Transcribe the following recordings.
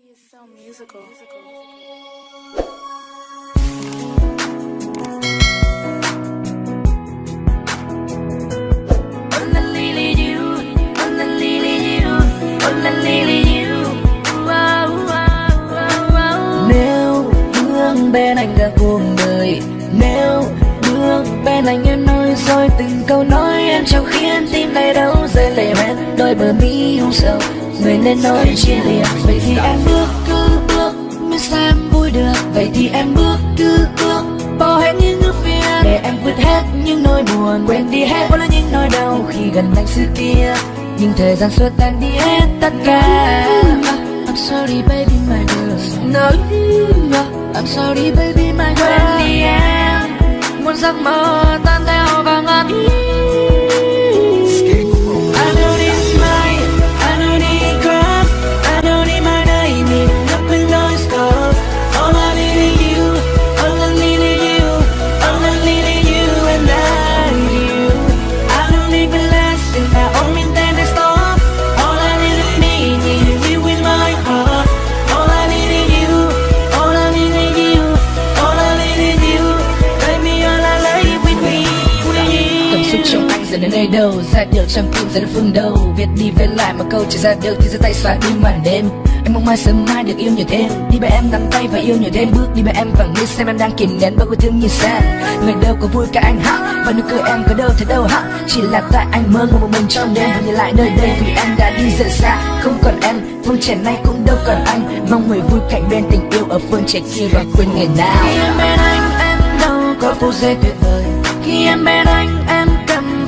She is so musical. Nếu bước bên anh cả cuộc đời, Nếu bước bên anh em nói rồi từng câu nói Em chẳng khiến tim này đâu rơi lệ men đôi bờ mi hung sầu Người nên nói chia lìa Vậy thì em bước cứ bước Mới sao em vui được. Vậy thì em bước cứ bước Bỏ hết những ước phiền Để em vượt hết những nỗi buồn Quên đi hết mỗi những nỗi đau Khi gần anh xưa kia. Nhưng thời gian xua tan đi hết tất cả. I'm sorry baby my girl. No I'm sorry baby my girl. Quên đi em. Một giấc mơ tan theo vào ngàn xúc đến nơi đâu Ra được trong tim ra được phương đâu. Viết đi về lại mà câu chỉ ra được Thì ra tay xóa đi màn đêm. Anh mong mai sớm mai được yêu nhiều thêm. Đi bên em nắm tay và yêu nhiều thêm. Bước đi bên em và nghĩ xem em đang kìm nén bao yêu thương như xa. Người đâu có vui cả anh hả Và nụ cười em có đâu thấy đâu hả Chỉ là tại anh mơ ngồi một mình trong đêm Và nhìn lại nơi đây. Vì em đã đi rất xa Không còn em, phương trẻ này cũng đâu còn anh. Mong người vui cạnh bên tình yêu ở phương trẻ kia và quên ngày nào. Khi em bên anh em đâu có phút giây tuyệt vời. Khi em bên anh em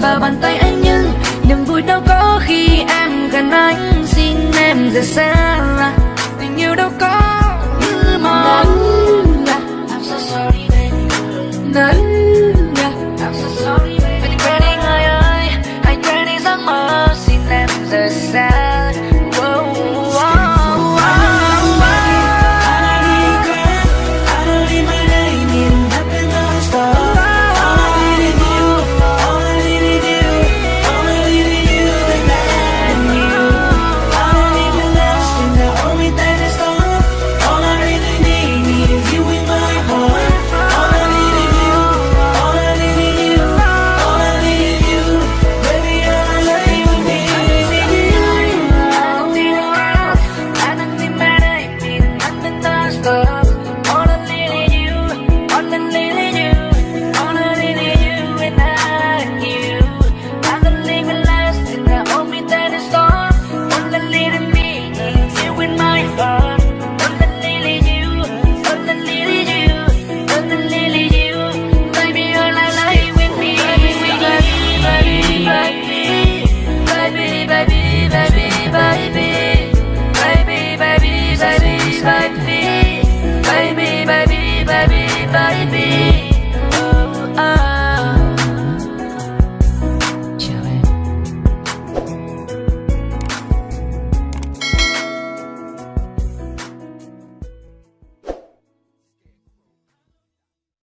vào bàn tay anh Nhưng niềm vui đâu có khi em gần anh. Xin em rời xa, Tình yêu đâu có but weh.